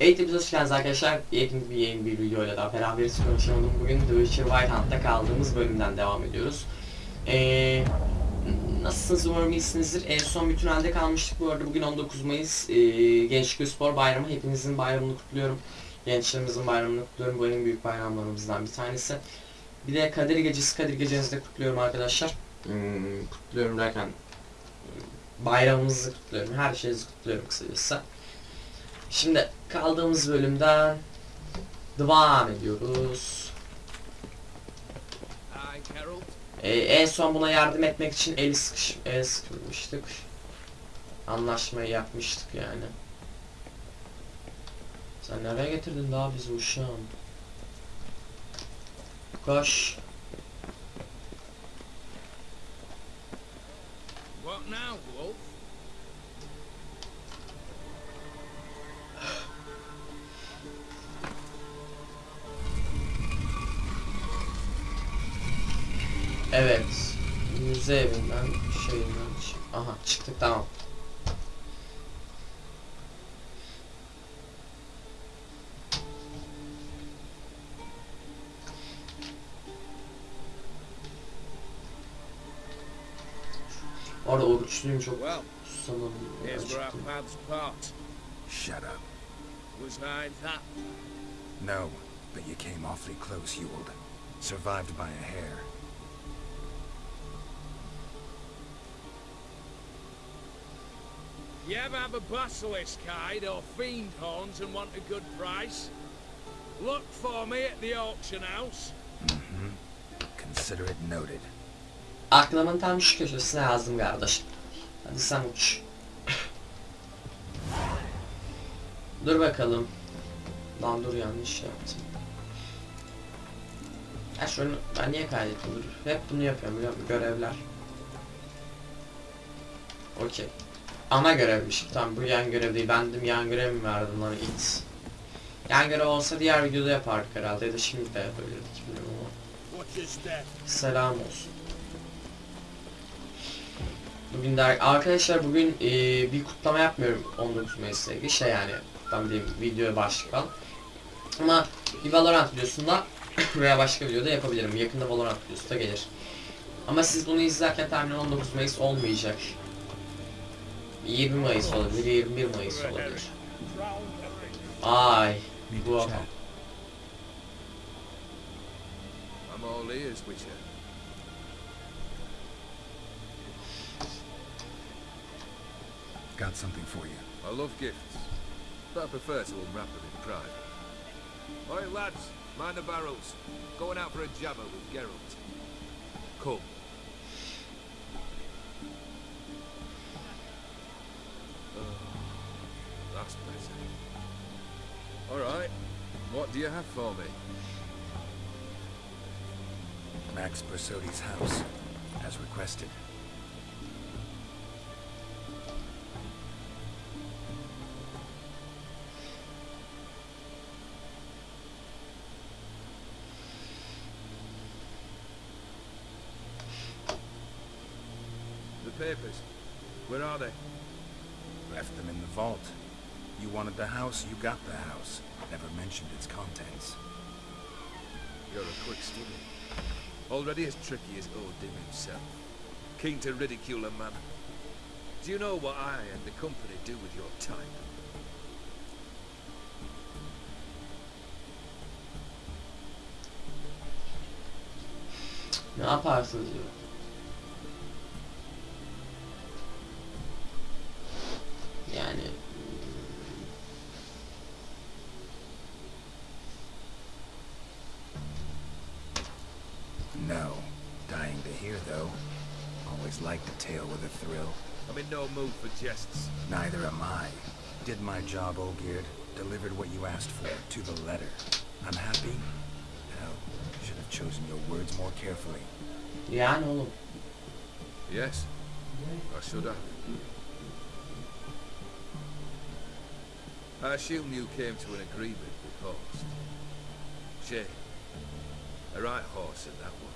Eğitimimize hoş geldiniz arkadaşlar. Eğitim bir yeni bir videoyla daha beraberiz konuşalım. Bugün The Witcher White Hunt'ta kaldığımız bölümden devam ediyoruz. Ee, nasılsınız umarım iyisinizdir. En son bütün halde kalmıştık bu arada. Bugün 19 Mayıs. Ee, Gençlik Spor Bayramı. Hepinizin bayramını kutluyorum. Gençlerimizin bayramını kutluyorum. Bu en büyük bayramlarımızdan bir tanesi. Bir de Kadir Gecesi, Kadir Gecenizi de kutluyorum arkadaşlar. Hmm, kutluyorum derken bayramımızı kutluyorum. Her şeyinizi kutluyorum kısacası. Şimdi kaldığımız bölümden devam ediyoruz. Ee, en son buna yardım etmek için el sıkış el sıkılmıştık. Anlaşmayı yapmıştık yani. Sen nereye getirdin daha bizi uşağım? Koş. What now, Wolf? Evet. Müze evinden şeyinden Aha çıktık tamam. Orada oruçluyum çok part. Shut up. Was I that? No, but you came awfully close, Ewald. Survived by a hair. You ever have a basilisk hide or fiend horns and want a good price? Look for me at the auction house. Mm-hmm. Consider it noted. Aklımın tam şu köşesine yazdım kardeşim. Hadi sen uç. dur bakalım. Lan dur yanlış yaptım. Ha şunu ben niye kaydettim dur. Hep bunu yapıyorum biliyor musun? Görevler. Okey. Ana görevmiş. Tamam bu yan görev değil. Ben dedim yan görev mi verdim lan it. Yan görev olsa diğer videoda yapardık herhalde ya da şimdi de yapabilirdik bilmiyorum ama. Selam olsun. Bugün de arkadaşlar bugün e, bir kutlama yapmıyorum 19 Mayıs'la ilgili şey yani kutlama değil videoya başlık al. Ama bir Valorant videosunda veya başka videoda yapabilirim. Yakında Valorant videosu da gelir. Ama siz bunu izlerken tahminen 19 Mayıs olmayacak. 20 Mayıs olabilir, 21 Mayıs olabilir. Ay, bu adam. I'm all ears, Witcher. Got something for you. I love gifts, but I prefer to unwrap them in private. All right, lads, mind the barrels. Going out for a jabber with Geralt. Come. Oh, that's better. All right. What do you have for me? Max Bersodi's house, as requested. Vault. You wanted the house, you got the house. Never mentioned its contents. You're a quick student. Already as tricky as Odin himself. Keen to ridicule a man. Do you know what I and the company do with your time? Ne yaparsınız diyor. No. Dying to hear, though. Always liked a tale with a thrill. I'm in no mood for jests. Neither am I. Did my job, Olgierd. Delivered what you asked for, to the letter. I'm happy? Hell, should have chosen your words more carefully. yani oğlum. Yes, I should have. I assume you came to an agreement with Horst. Shame. A right horse in that one.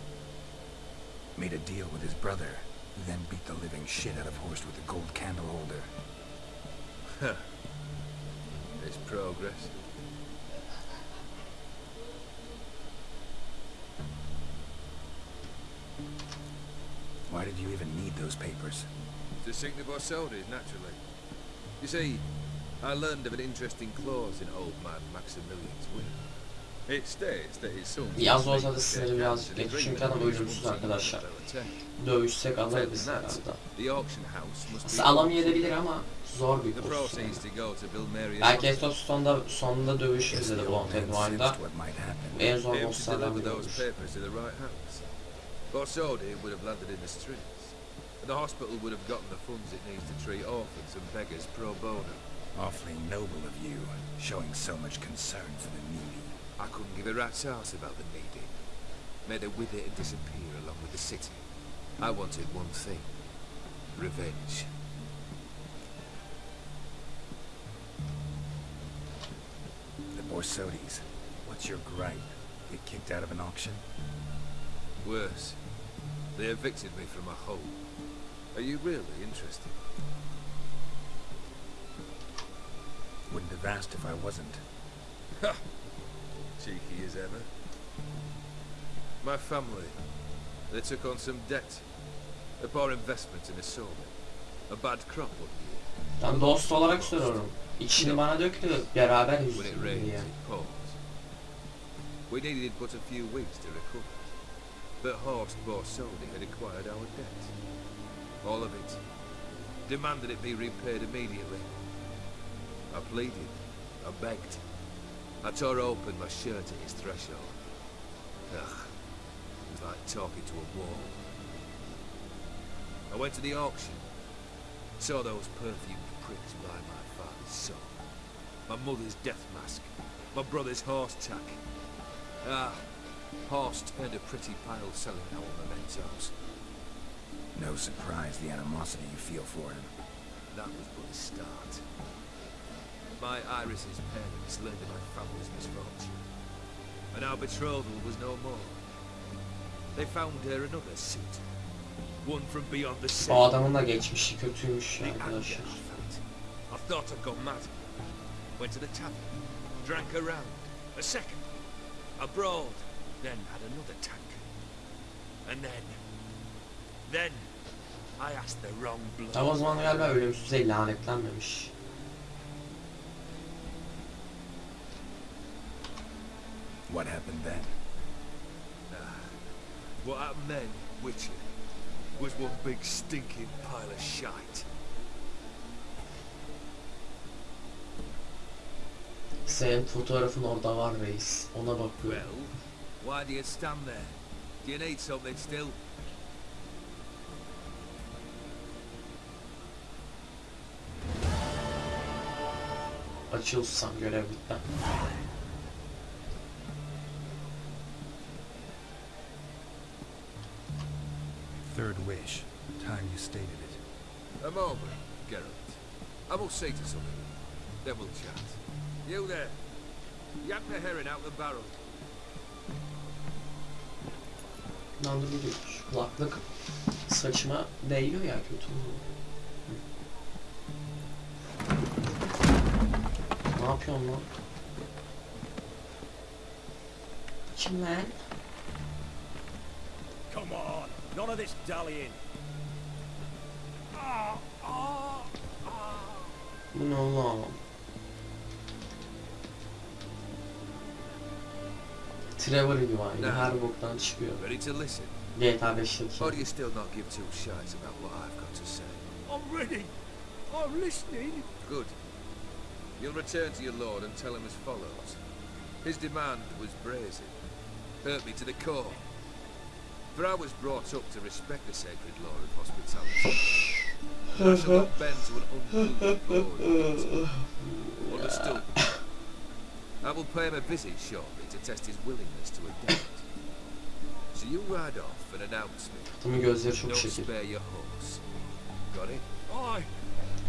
Made a deal with his brother, who then beat the living shit out of Horst with a gold candle holder. Huh. There's progress. Why did you even need those papers? To sink the Borsodis, naturally. Eh? You see, I learned of an interesting clause in old man Maximilian's will. Yaz olsa da sınırı birazcık geç çünkü adam ölümsüz arkadaşlar. Dövüşsek alırız herhalde. The auction house must be... Aslında alamayabilir ama zor bir Bill Mary's Belki. Estos sonunda, sonunda dövüşürüz dedi might happen. En zor bosslardan biri those olur. papers to the right house. Borsodi would have landed in the streets. And the hospital would have gotten the funds it needs to treat orphans and beggars pro bono. Awfully noble of you, showing so much concern for the needy. I couldn't give a rat's ass about the needy. Made her with it and disappear along with the city. I wanted one thing. Revenge. The Borsodis. What's your gripe? Get kicked out of an auction? Worse. They evicted me from a home. Are you really interested? Wouldn't have asked if I wasn't. Ha! Cheeky as ever. My family, they took on some debt. A poor investment in a sawmill. A bad crop one year. Ben dost olarak soruyorum. İçini bana döktü, beraber When it yüzdük rained, diye. it pours. We needed but a few weeks to recover. But Horst Borsodi had acquired our debt. All of it. Demanded it be repaid immediately. I pleaded. I begged. I tore open my shirt at his threshold. Ugh. It was like talking to a wall. I went to the auction. Saw those perfumed pricks by my father's son. My mother's death mask. My brother's horse tack. Ah, Horst earned a pretty pile selling our mementos. No surprise the animosity you feel for him. That was but a start. My Iris's parents learned of my family's misfortune. And our betrothal was no more. They found her another suit. One from beyond the sea. O adamın da geçmişi kötüymüş I arkadaşlar. I thought I'd gone mad. Went to the tavern, drank a round, a second, abroad, then had another tank. And then, then, I asked the wrong bloke. Ama o zaman galiba ölümsüze lanetlenmemiş. What happened then? What happened then, Witcher, was one big stinking pile of shite. Senin fotoğrafın orada var reis. Ona Well, bakıyorum. why do you stand there? Do you need something still? Açılsam görev bitti. Third wish. Time you stated it. A moment, Geralt. I must say to something. Then we'll chat. You there. Yank the herring out the barrel. Şu kulaklık saçıma değiyor ya kötü. Ne yapıyorsun lan? Kim lan? Come on, none of this dallying. Ah, ah, ah. Bu ne oğlum? Trevor gibi var. Ne? Her boktan çıkıyor. Ready to listen? GTA 5'teki. Or do you still not give two shites about what I've got to say? I'm ready. I'm listening. Good. You'll return to your lord and tell him as follows. His demand was brazen. Hurt me to the core. For I was brought up to respect the sacred law of hospitality. I shall not bend to an lord. Understood. I will pay him a visit shortly to test his willingness to adapt. So you ride off and announce me. Gözleri çok Don't şekil. spare your horse. Got it? Aye.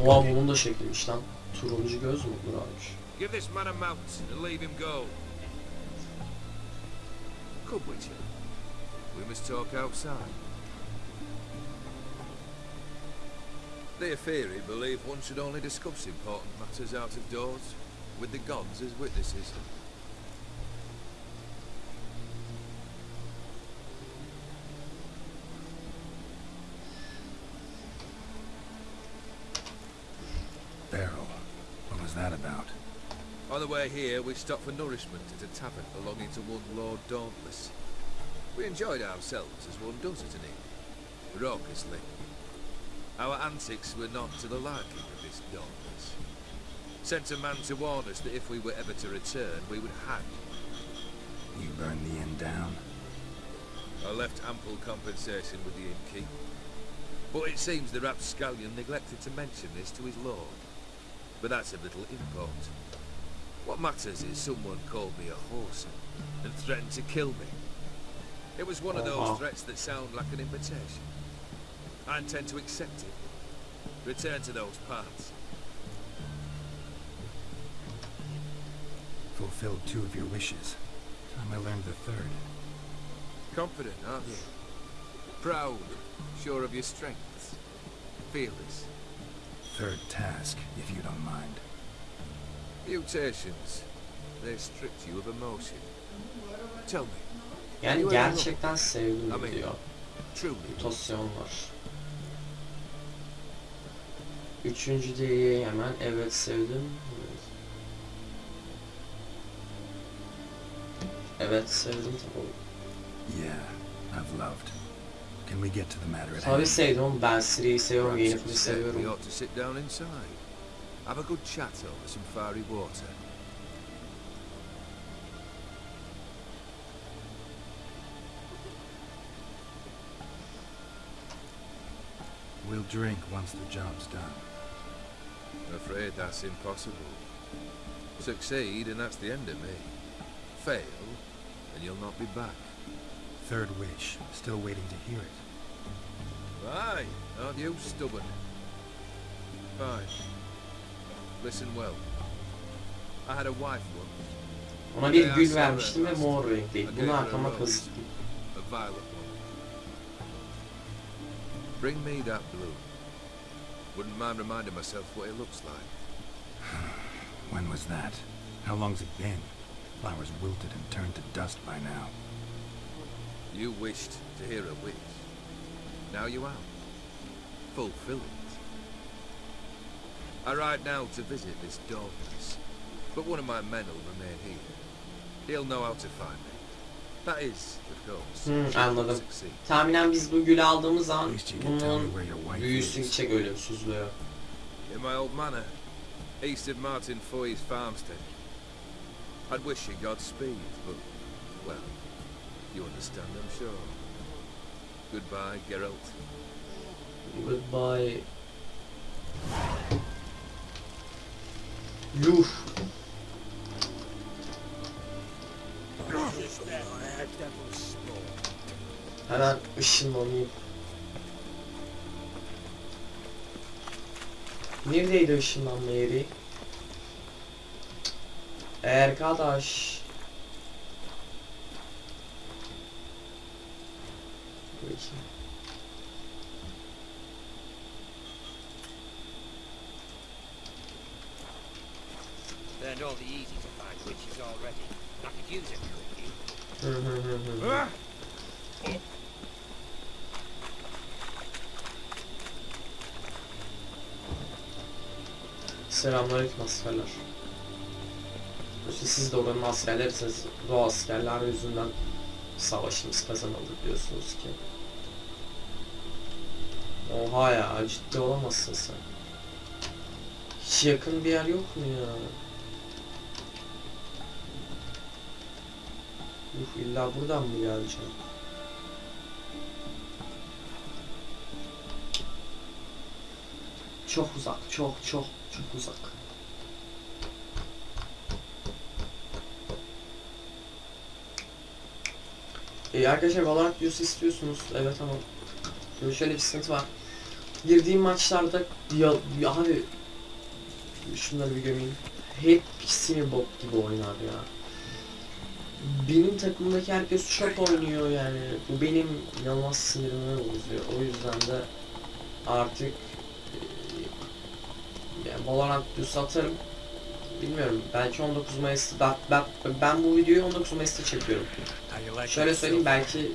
Oha bunun da şekilmiş lan. Turuncu göz mü? Abi. Give this man a mount and leave him go. Come, Witcher. We must talk outside. The Aetheri believe one should only discuss important matters out of doors, with the gods as witnesses. Barrel. What was that about? On the way here, we stopped for nourishment at a tavern belonging to one Lord Dauntless. We enjoyed ourselves as one does at an inn, raucously. Our antics were not to the liking of this Dauntless. Sent a man to warn us that if we were ever to return, we would hang. You burned the inn down? I left ample compensation with the innkeep. But it seems the rapscallion neglected to mention this to his lord. But that's of little import. What matters is someone called me a horse and threatened to kill me. It was one of those uh-huh. threats that sound like an invitation. I intend to accept it. Return to those parts. Fulfilled two of your wishes. Time I learned the third. Confident, aren't you? Proud, sure of your strengths. Fearless. Third task, if you don't mind. Mutations. They stripped you of emotion. Tell me, Yani gerçekten sevdim diyor. Mutasyonlar. Üçüncü diye hemen evet sevdim. Evet sevdim tabii. Yeah, I've loved. Can we get to the matter at Tabii hand? sevdim oğlum. Ben Siri'yi seviyorum. we seviyorum. ought to sit down inside. Have a good chat over some fiery water. We'll drink once the job's done. I'm afraid that's impossible. Succeed, and that's the end of me. Fail, and you'll not be back. Third wish. Still waiting to hear it. Aye, aren't you stubborn? Fine. Listen well. I had a wife once. Ona bir gül vermiştim ve mor renkliydi. Bunu arkama kazıttım. A violet one. Bring me that blue. Wouldn't mind reminding myself what it looks like. When was that? How long's it been? Flowers wilted and turned to dust by now. You wished to hear a wish. Now you are. Fulfill it. I ride now to visit this darkness, but one of my men will remain here. He'll know how to find me. Hmm, anladım. Tahminen biz bu gülü aldığımız zaman bunun büyüsü is. gidecek ölümsüzlüğü. In my old manor, east of Martin Foy's farmstead. I'd wish you Godspeed, but, well, you understand, I'm sure. Goodbye, Geralt. Goodbye. Yuh. Hemen ışınlanayım. Neredeydi ışınlanma yeri? Arkadaş. Bakayım. Learned all the easy to find witches already. I could use a quickie. Hı hı hı hı. Ah! Selamünaleyküm askerler. İşte siz de oranın askerlerisiniz. Bu askerler yüzünden savaşımız kazanıldı diyorsunuz ki. Oha ya ciddi olamazsın sen. Hiç yakın bir yer yok mu ya? Uf illa buradan mı geleceğim? Çok uzak, çok çok çok uzak. Ee, arkadaşlar Valorant videosu istiyorsunuz. Evet ama şöyle bir sıkıntı var. Girdiğim maçlarda ya, ya abi şunları bir gömeyim. Hep sinir bot gibi oynar ya. Benim takımdaki herkes çok oynuyor yani. Bu benim inanılmaz sinirimi bozuyor. O yüzden de artık e, yani Valorant videosu atarım. Bilmiyorum belki 19 Mayıs ben, ben, ben bu videoyu 19 Mayıs'ta çekiyorum. Şöyle söyleyeyim belki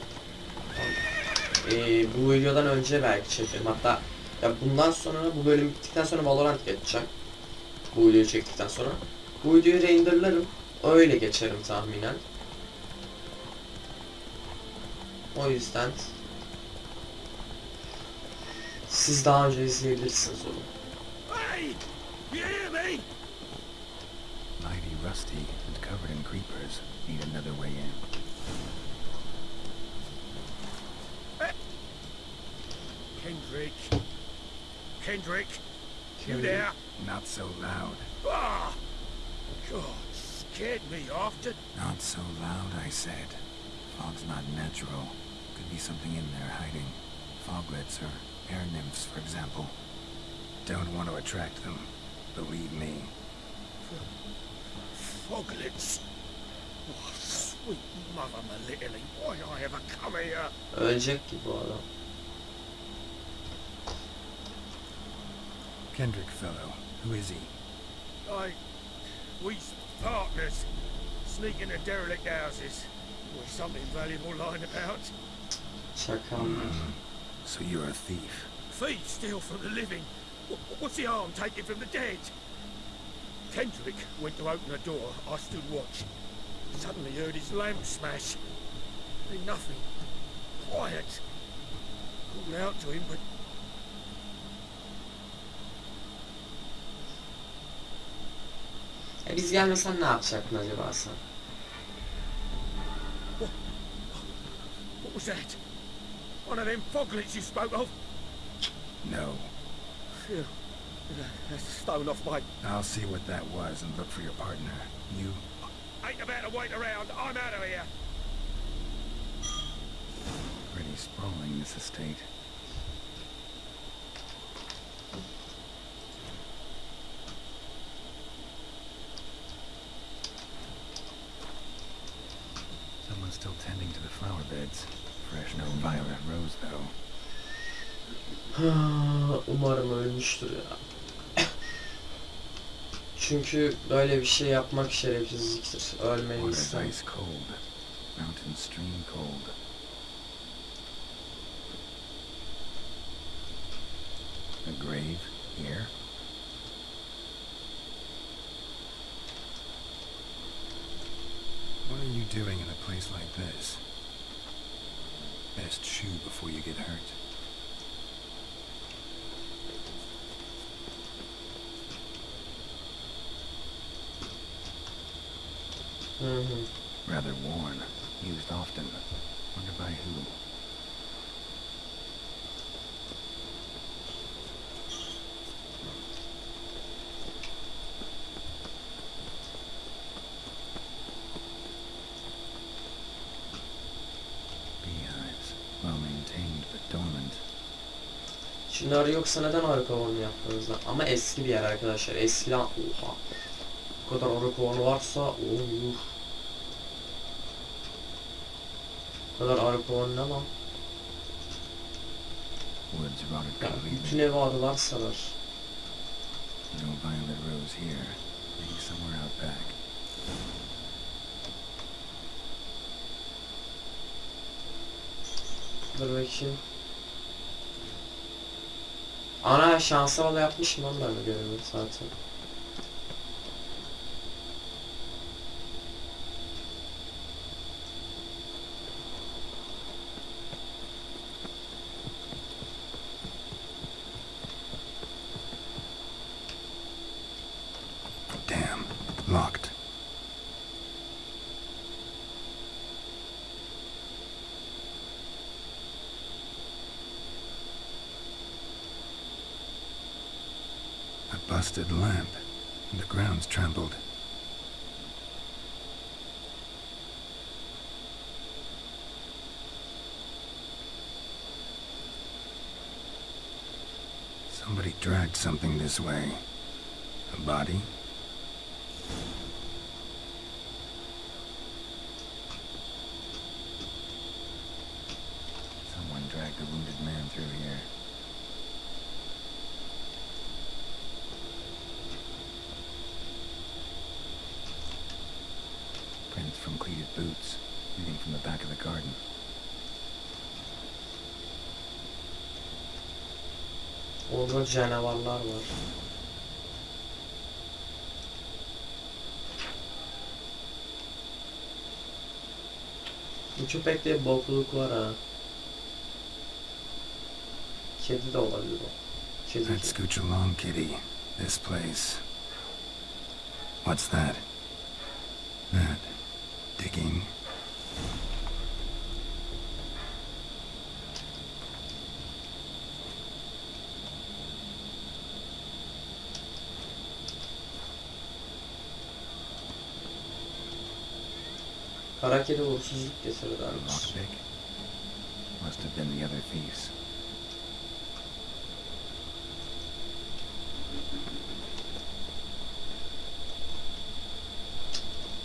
eee, bu videodan önce belki çekerim. Hatta ya bundan sonra bu bölüm bittikten sonra Valorant geçeceğim. Bu videoyu çektikten sonra. Bu videoyu renderlarım. Öyle geçerim tahminen. O yüzden siz daha önce izleyebilirsiniz onu. Hey! Rusty and covered in creepers. Need another way in. Kendrick. Kendrick. You there? Not so loud. Ah! God, scared me after. Not so loud, I said. Fog's not natural. Could be something in there hiding. Foglets or air nymphs, for example. Don't want to attract them. Believe me. Foglets. Oh, sweet mother Melitterly, why I ever come here? Ölecek ki bu adam. Kendrick fellow. Who is he? I... We partners. Sneak into derelict houses. With something valuable lying about. Çakal. Hmm, so you're a thief. Feet steal from the living. What's the harm taken from the dead? Kendrick went to open the door. I stood watch. Suddenly heard his lamp smash. Then nothing. Quiet. Called out to him, but E biz gelmesen ne yapacaktın acaba sen? what was that? One of them foglets you spoke of? No. Phew. That's thrown off my... I'll see what that was and look for your partner. You Ain't about to wait around. I'm out of here. pretty sprawling, this estate. Someone's still tending to the flower beds. Fresh no violet rose, though. Umarım ölmüştür ya. Çünkü böyle bir şey yapmak şerefsizliktir. Ice cold. Mountain stream cold. A grave here? What are you doing in a place like this? Best shoe before you get hurt. Hı hı. Rather worn. Used often. Wonder by who. Beehives. Well maintained but dormant. Şimdi arı yoksa neden arı kovanı yaptınız lan? Ama eski bir yer arkadaşlar. Eskiden oha. Bu kadar arı kovanı varsa oh. Bu kadar arı kovanı ne lan? Ya, bütün evi arılar sarar. No violet rose here. Maybe somewhere out back. Dur bakayım. Ana şansa bala yapmışım ben de görevi zaten. The ground's trampled. Somebody dragged something this way. A body? Someone dragged a wounded man through here. Prints from cleated boots, leading from the back of the garden. Orada canavarlar var. Bu köpekte bokluk var ha. Kedi de olabilir o. Kedi. Let's scooch along, kitty. This place. What's that? That. Digging. Kara kedi uğursuzluk. Must have been the other thieves.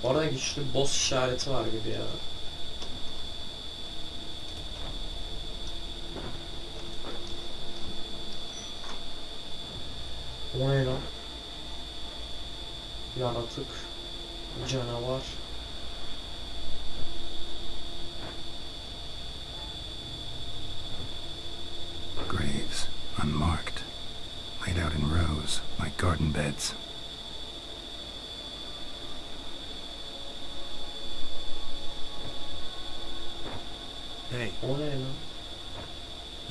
Orada güçlü boss işareti var gibi ya. O ne lan? Yaratık. Canavar.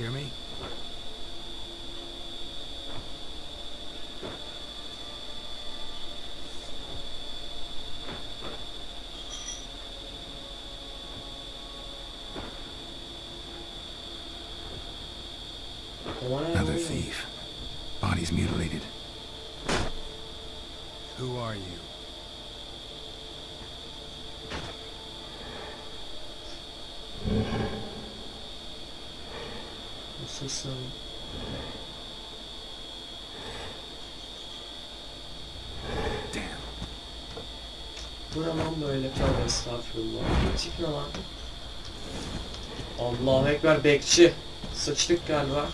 Hear me? Another thief. Bodies mutilated. Who are you? Nasılsın? Damn. Bu ne lan böyle tövbe estağfurullah. Ne lan? Allahu Ekber bekçi. Sıçtık galiba.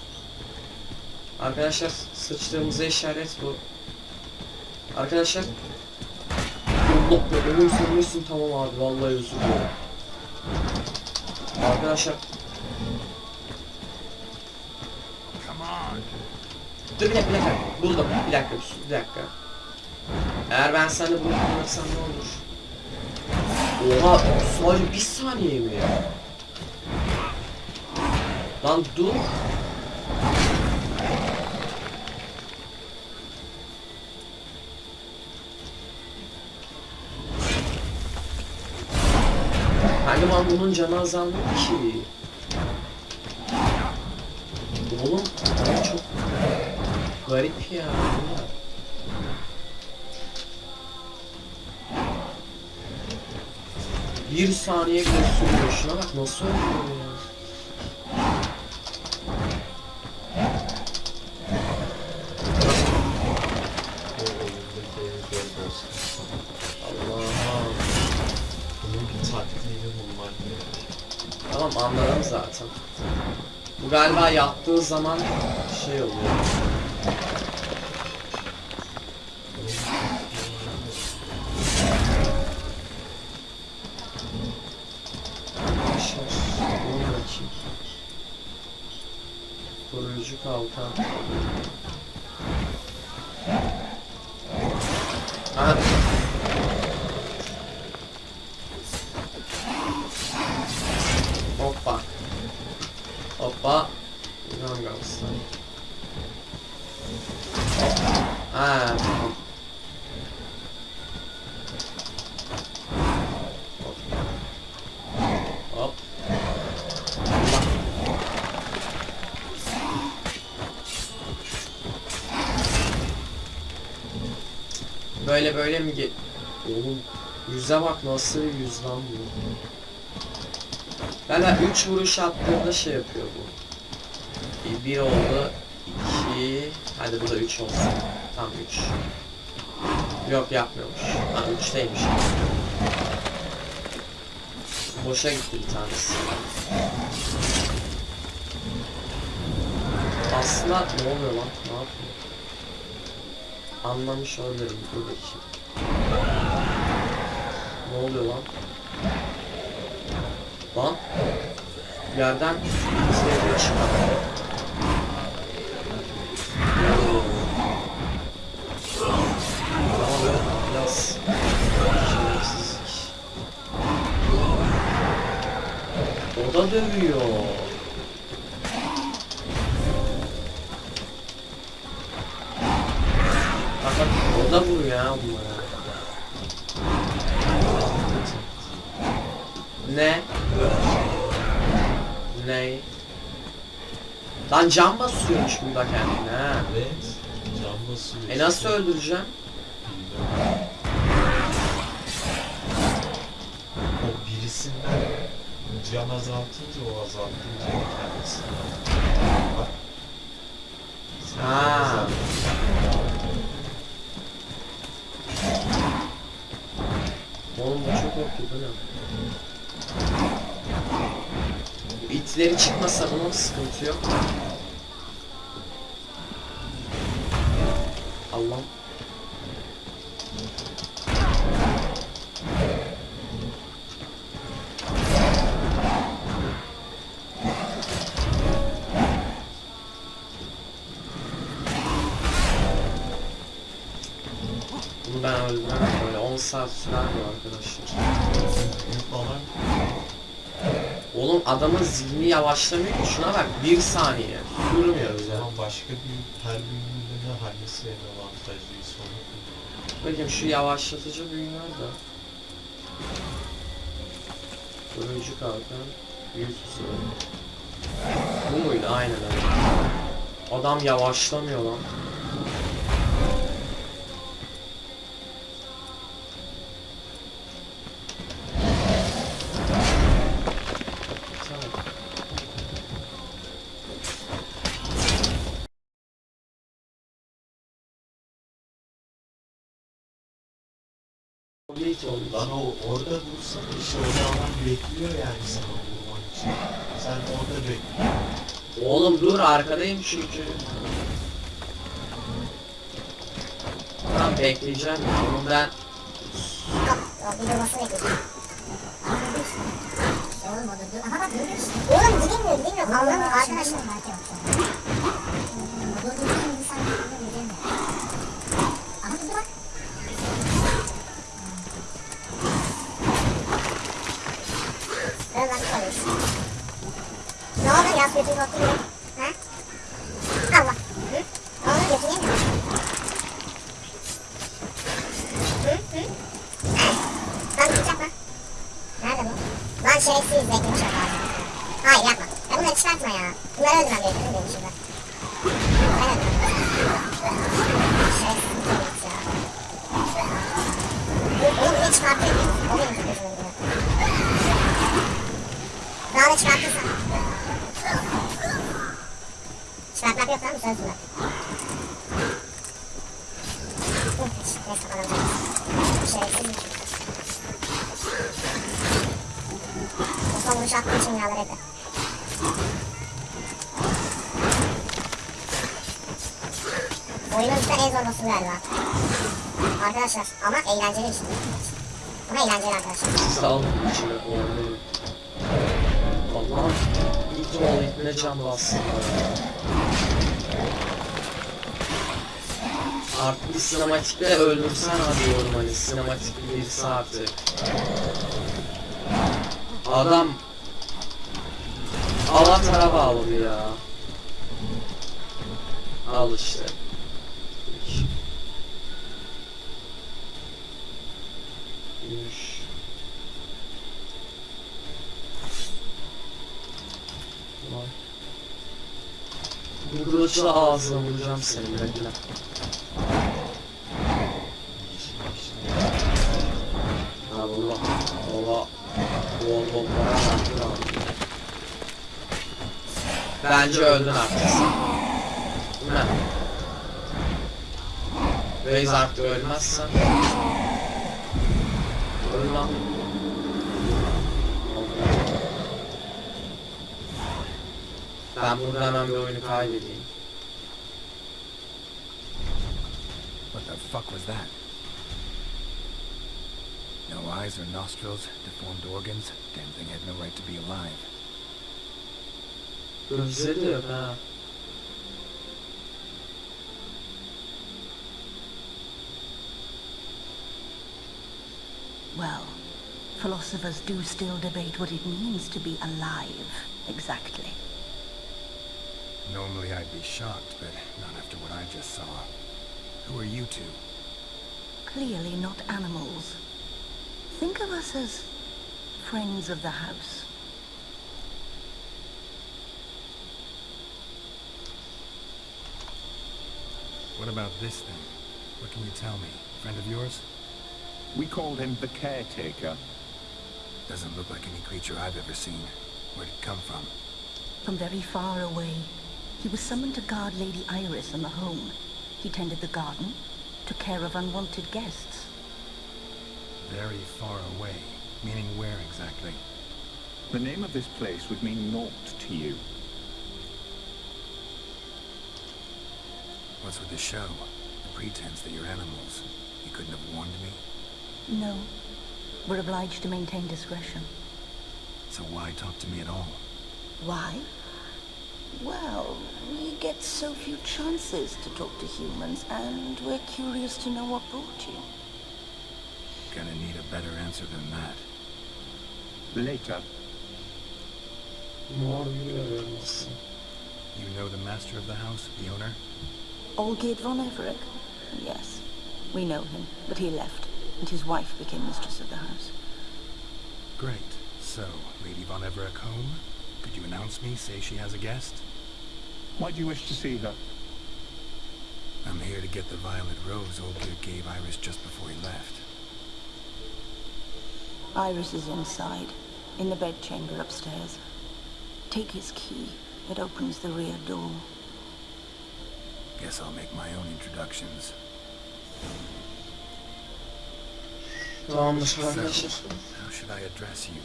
Arkadaşlar sıçtığımıza işaret bu. Arkadaşlar. Allah be ölürsün ölürsün tamam abi vallahi özür dilerim. Arkadaşlar dur bir dakika bir dakika buldum bir dakika bir dakika. Eğer ben seni bunu ne olur? Oha sadece bir saniye mi ya? Lan dur. Hani ben bunun canı azalmıyor ki. Oğlum çok garip ya. bu ne? Bir saniye bile sürüyor. Şuna bak nasıl öldürüyor ya. Tamam anladım zaten. Bu galiba yaptığı zaman şey oluyor. Arkadaşlar, dur bakayım. Koruyucu kalkan. Aha. Hoppa. Hoppa. Gangnam Style. Ha, tamam. Hop. Böyle mi ge... Oğlum yüze bak nasıl bir yüz lan bu. Valla 3 vuruş attığında şey yapıyor bu. 1 oldu. 2 Hadi bu da 3 olsun. Tam 3. Yok yapmıyormuş. Ha 3'teymiş. Boşa gitti bir tanesi. Aslında ne oluyor lan? Ne yapıyor? Anlamış olabilirim. Bakayım. Ne oluyor lan? Lan? Yerden izleyiciye çıkar. Biraz şerefsizlik. O da dövüyor. Bak o da vuruyor ya bunlara. Ne? Ne? Lan can basıyormuş burada kendine ha. Evet. Can basıyor. E nasıl öldüreceğim? O birisinden can azaltınca o azaltınca kendisi. Bak. Sen Ha. Oğlum bu çok okey bu ne? İtleri çıkmasa bunun sıkıntı yok. Zihni yavaşlamıyor ki şuna bak bir saniye durmuyor o ya. zaman başka bir her büyümlüğüne hangisi en avantajlıysa onu kullan. Bakayım şu yavaşlatıcı büyü nerede? Turuncu kalkan, büyü tuzu. Bu muydu? Aynen öyle. Adam yavaşlamıyor lan. Lan o orada vursan işte o zaman bekliyor yani sana vurman için. Sen orada bekliyorsun. Oğlum dur arkadayım çünkü. Tamam bekleyeceğim. Oğlum ben bir durmasını bekliyorum. Oğlum o da dur. Aha bak. Oğlum gidilmiyor gidilmiyor. Allah'ım arkadaşlar. Aha Oldu yaz götünü oturuyor. Ha? Allah. Hı? Oldu götünü yemiyor? Hı? Hı? Lan gidecek lan. Nerede bu? Lan şerefsiz beklemiş bak abi. Hayır yapma. Ya bunları çıkartma ya. Bunları öldürmem gerekiyor benim. Ben öldürmem. Şerefsiz. O. Neyse kazanacağız. Şerefsiz şey. Bu son vuruş attığım için en zor boss'u galiba. Arkadaşlar ama eğlenceli işte. Ama eğlenceli arkadaşlar. sağ olun. Allah'ım. Oğlu ilk ne can bassın Artık bir sinematikle öldürsen hadi diyorum hani sinematik birisi artık. Adam Avatar'a bağladı ya. Al işte. Bu kılıçla ağzına vuracağım seni bekle. Bence öldün artık. Değil mi? Artık ölmezsen. Öl lan. Ben burada hemen bir oyunu kaybedeyim. What the fuck was that? No eyes or nostrils, deformed organs. Damn thing had no right to be alive. Gözleri de yok ha. Well, philosophers do still debate what it means to be alive, exactly. Normally I'd be shocked, but not after what I just saw. Who are you two? Clearly not animals. Think of us as friends of the house. What about this thing? What can you tell me? Friend of yours? We called him the caretaker. Doesn't look like any creature I've ever seen. Where'd it come from? From very far away, he was summoned to guard Lady Iris and the home. He tended the garden, took care of unwanted guests. Very far away. Meaning where exactly? The name of this place would mean naught to you. What's with the show? The pretense that you're animals. You couldn't have warned me? No, we're obliged to maintain discretion. So why talk to me at all? Why? Well, we get so few chances to talk to humans, and we're curious to know what brought you. Gonna need a better answer than that. Later, Mor görüyorum aslında. You know the master of the house, the owner? Olgerd von Everett? Yes, we know him, but he left, and his wife became mistress of the house. Great. So, Lady Von Everett home? Could you announce me, say she has a guest? why do you wish to see her? I'm here to get the violet rose Olgierd gave Iris just before he left. Iris is inside, in the bedchamber upstairs. Take his key. It opens the rear door. Guess I'll make my own introductions. Tamamdır So, how should I address you?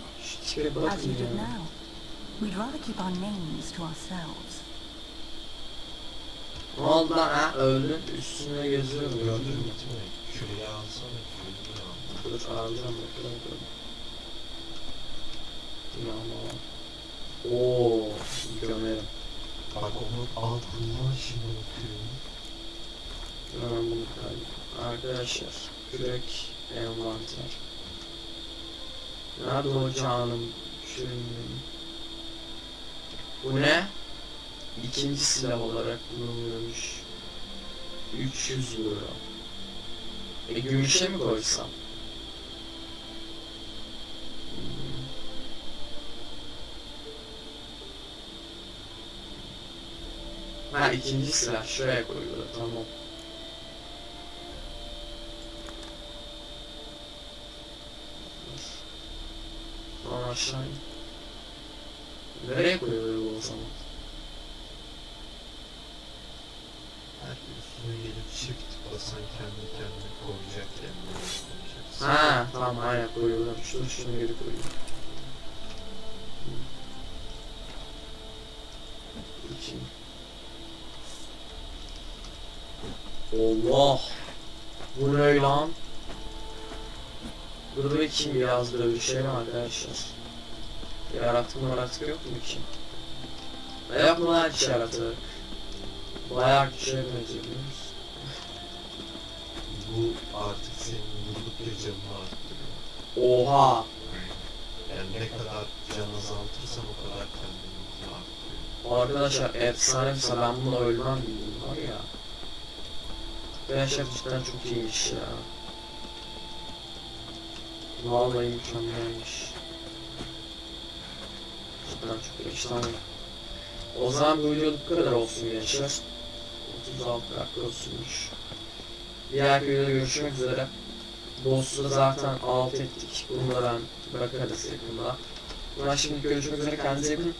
As you did ya. now. We'd rather keep our names to ourselves. Ne oldu lan ha? Üstüne geziyor Gördün gördün mü? mü? Değil mi? Küreği alsana. Küreği al. Dur alacağım bakalım. Dur. Yağma var. Oo, gömerim. Bak onun altından şimdi bakıyorum. Hemen bunu kaydım. Arkadaşlar, kürek envanter. Nerede o canım? Küreğim. Bu ne? İkinci silah olarak kullanılıyormuş. 300 euro. E gümüşe mi koysam? Hmm. Ha ikinci silah şuraya koyuyorlar tamam. Tamam aşağı. Nereye koyuyorlar o zaman? Her üstüne gelip çift basan kendi kendine koyacak kendine koyacak. Ha tamam aynen koyuyorlar. Şunu şunu geri koyuyor. İki. Allah! Bu ne lan? Dur bakayım biraz böyle bir şey mi arkadaşlar? Yaratık mı yaratık yok mu ki? Yok mu lan hiç yaratık? Bayağı kişiye benziyor? Bu artık senin vurdukça canını arttırıyor. Oha! Yani ne kadar can azaltırsan o kadar kendini arttırıyor. Arkadaşlar efsane mesela ben bunu ölmem bildim var ya. Arkadaşlar cidden çok iyiymiş ya. Vallahi mükemmelmiş. Cidden çok efsane. O zaman bu videoluk bu kadar olsun gençler. 36 dakika olsunmuş. Diğer videoda görüşmek üzere. Boss'u zaten alt ettik. Bunu da ben bakarız yakında. Ben şimdi görüşmek üzere kendinize iyi bakın.